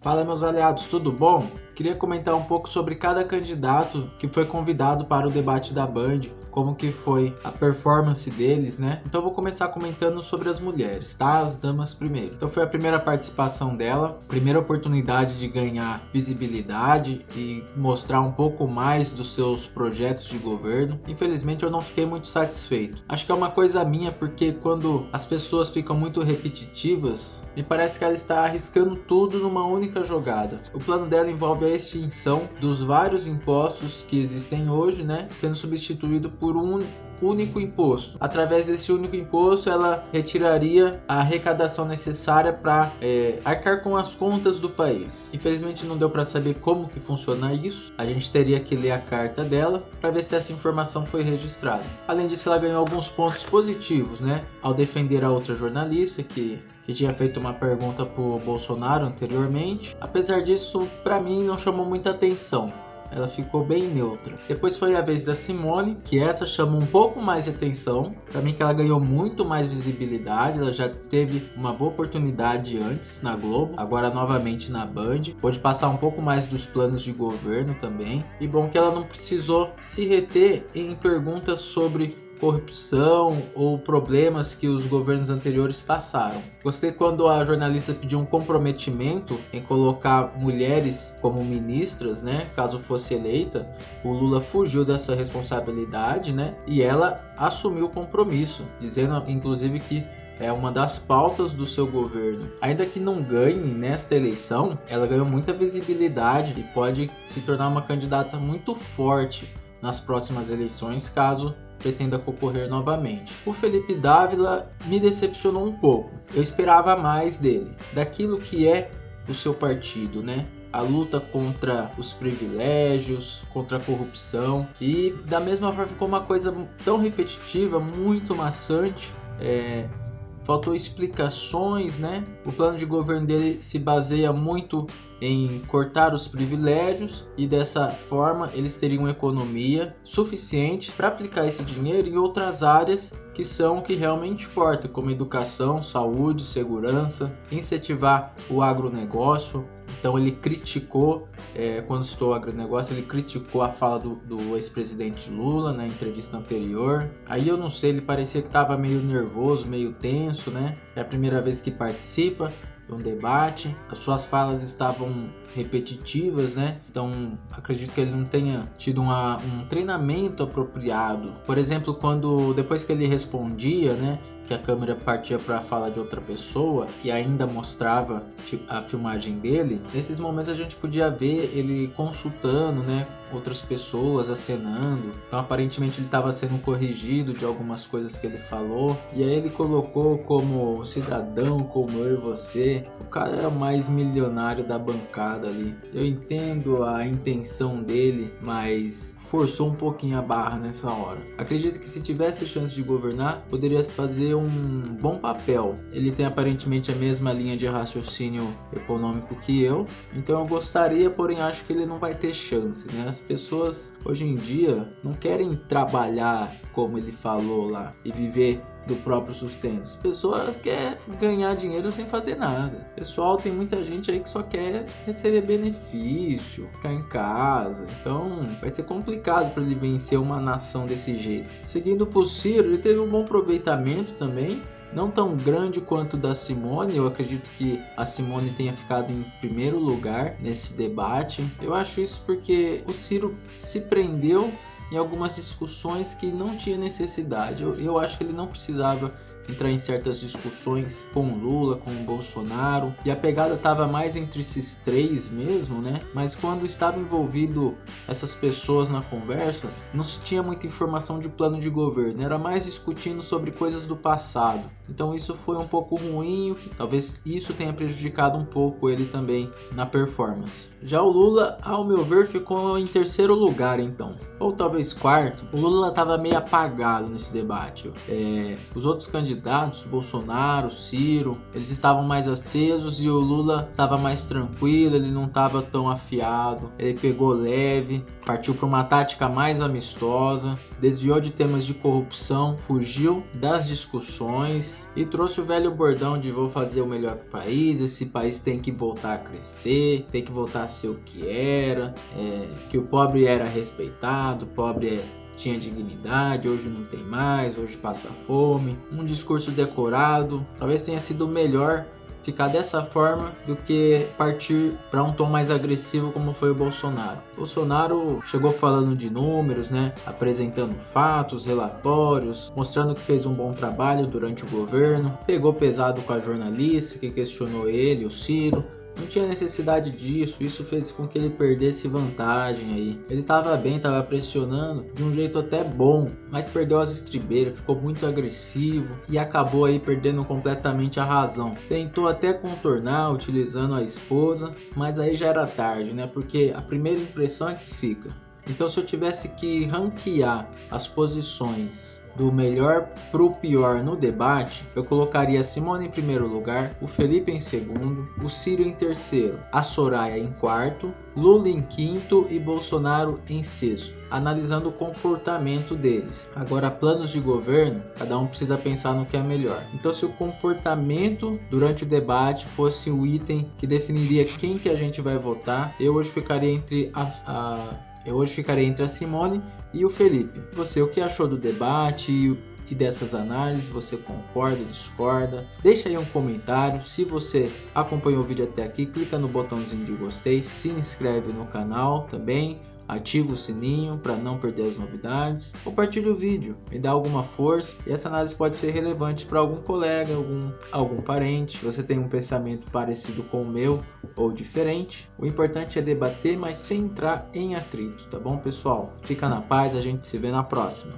Fala meus aliados, tudo bom? Queria comentar um pouco sobre cada candidato que foi convidado para o debate da Band como que foi a performance deles, né? Então vou começar comentando sobre as mulheres, tá? As damas primeiro. Então foi a primeira participação dela, primeira oportunidade de ganhar visibilidade e mostrar um pouco mais dos seus projetos de governo. Infelizmente eu não fiquei muito satisfeito. Acho que é uma coisa minha porque quando as pessoas ficam muito repetitivas, me parece que ela está arriscando tudo numa única jogada. O plano dela envolve a extinção dos vários impostos que existem hoje, né? Sendo substituído por um único imposto. Através desse único imposto, ela retiraria a arrecadação necessária para é, arcar com as contas do país. Infelizmente não deu para saber como que funciona isso. A gente teria que ler a carta dela para ver se essa informação foi registrada. Além disso, ela ganhou alguns pontos positivos, né? Ao defender a outra jornalista que que tinha feito uma pergunta para o Bolsonaro anteriormente. Apesar disso, para mim não chamou muita atenção ela ficou bem neutra. Depois foi a vez da Simone, que essa chamou um pouco mais de atenção. Para mim que ela ganhou muito mais visibilidade, ela já teve uma boa oportunidade antes na Globo, agora novamente na Band. Pôde passar um pouco mais dos planos de governo também. E bom que ela não precisou se reter em perguntas sobre corrupção ou problemas que os governos anteriores passaram. Gostei quando a jornalista pediu um comprometimento em colocar mulheres como ministras, né, caso fosse eleita. O Lula fugiu dessa responsabilidade, né, e ela assumiu o compromisso, dizendo inclusive que é uma das pautas do seu governo. Ainda que não ganhe nesta eleição, ela ganhou muita visibilidade e pode se tornar uma candidata muito forte nas próximas eleições, caso pretenda concorrer novamente. O Felipe Dávila me decepcionou um pouco. Eu esperava mais dele, daquilo que é o seu partido, né? a luta contra os privilégios, contra a corrupção e da mesma forma ficou uma coisa tão repetitiva, muito maçante. É, faltou explicações, né? O plano de governo dele se baseia muito em cortar os privilégios e dessa forma eles teriam economia suficiente para aplicar esse dinheiro em outras áreas que são o que realmente importa, como educação, saúde, segurança, incentivar o agronegócio. Então ele criticou, é, quando citou o agronegócio, ele criticou a fala do, do ex-presidente Lula na entrevista anterior. Aí eu não sei, ele parecia que estava meio nervoso, meio tenso, né? É a primeira vez que participa um debate. As suas falas estavam repetitivas, né? Então acredito que ele não tenha tido uma, um treinamento apropriado. Por exemplo, quando depois que ele respondia, né, que a câmera partia para a fala de outra pessoa e ainda mostrava a filmagem dele, nesses momentos a gente podia ver ele consultando, né, outras pessoas acenando. Então aparentemente ele estava sendo corrigido de algumas coisas que ele falou. E aí ele colocou como cidadão como eu e você. O cara era o mais milionário da bancada ali. Eu entendo a intenção dele, mas forçou um pouquinho a barra nessa hora. Acredito que se tivesse chance de governar, poderia fazer um bom papel. Ele tem aparentemente a mesma linha de raciocínio econômico que eu, então eu gostaria, porém acho que ele não vai ter chance, né? As pessoas hoje em dia não querem trabalhar como ele falou lá e viver do próprio sustento. As pessoas querem ganhar dinheiro sem fazer nada. Pessoal, tem muita gente aí que só quer receber benefício, ficar em casa. Então, vai ser complicado para ele vencer uma nação desse jeito. Seguindo por Ciro, ele teve um bom aproveitamento também não tão grande quanto da Simone. Eu acredito que a Simone tenha ficado em primeiro lugar nesse debate. Eu acho isso porque o Ciro se prendeu em algumas discussões que não tinha necessidade. Eu, eu acho que ele não precisava entrar em certas discussões com Lula, com Bolsonaro, e a pegada estava mais entre esses três mesmo, né? Mas quando estava envolvido essas pessoas na conversa, não se tinha muita informação de plano de governo, era mais discutindo sobre coisas do passado. Então isso foi um pouco ruim, talvez isso tenha prejudicado um pouco ele também na performance. Já o Lula, ao meu ver, ficou em terceiro lugar então, ou talvez quarto. O Lula estava meio apagado nesse debate. É, os outros candidatos Bolsonaro, Ciro, eles estavam mais acesos e o Lula estava mais tranquilo, ele não estava tão afiado, ele pegou leve, partiu para uma tática mais amistosa, desviou de temas de corrupção, fugiu das discussões e trouxe o velho bordão de vou fazer o melhor para o país, esse país tem que voltar a crescer, tem que voltar a ser o que era, é, que o pobre era respeitado, o pobre é tinha dignidade, hoje não tem mais, hoje passa fome. Um discurso decorado, talvez tenha sido melhor ficar dessa forma do que partir para um tom mais agressivo como foi o Bolsonaro. Bolsonaro chegou falando de números, né, apresentando fatos, relatórios, mostrando que fez um bom trabalho durante o governo. Pegou pesado com a jornalista que questionou ele, o Ciro, não tinha necessidade disso, isso fez com que ele perdesse vantagem aí. Ele estava bem, estava pressionando de um jeito até bom, mas perdeu as estribeiras, ficou muito agressivo e acabou aí perdendo completamente a razão. Tentou até contornar utilizando a esposa, mas aí já era tarde, né? Porque a primeira impressão é que fica. Então se eu tivesse que ranquear as posições do melhor pro pior no debate, eu colocaria Simone em primeiro lugar, o Felipe em segundo, o Ciro em terceiro, a Soraya em quarto, Lula em quinto e Bolsonaro em sexto, analisando o comportamento deles. Agora, planos de governo, cada um precisa pensar no que é melhor. Então, se o comportamento durante o debate fosse o item que definiria quem que a gente vai votar, eu hoje ficaria entre a, a eu hoje ficarei entre a Simone e o Felipe. Você, o que achou do debate e dessas análises? Você concorda, discorda? Deixa aí um comentário. Se você acompanhou o vídeo até aqui, clica no botãozinho de gostei, se inscreve no canal também ativa o sininho para não perder as novidades, compartilhe o vídeo, me dá alguma força e essa análise pode ser relevante para algum colega, algum, algum parente, você tem um pensamento parecido com o meu ou diferente. O importante é debater, mas sem entrar em atrito, tá bom pessoal? Fica na paz, a gente se vê na próxima.